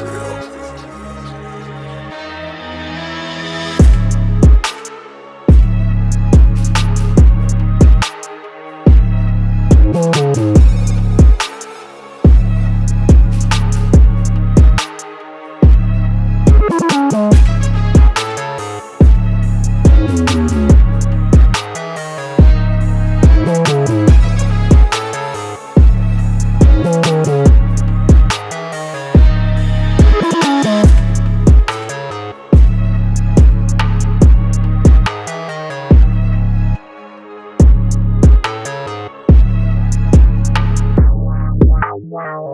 Yeah. now.